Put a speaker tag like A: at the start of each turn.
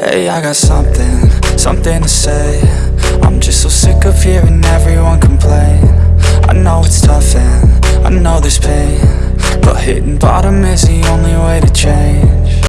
A: Hey, I got something, something to say. I'm just so sick of hearing everyone complain. I know it's tough and I know there's pain But hitting bottom is the only way to change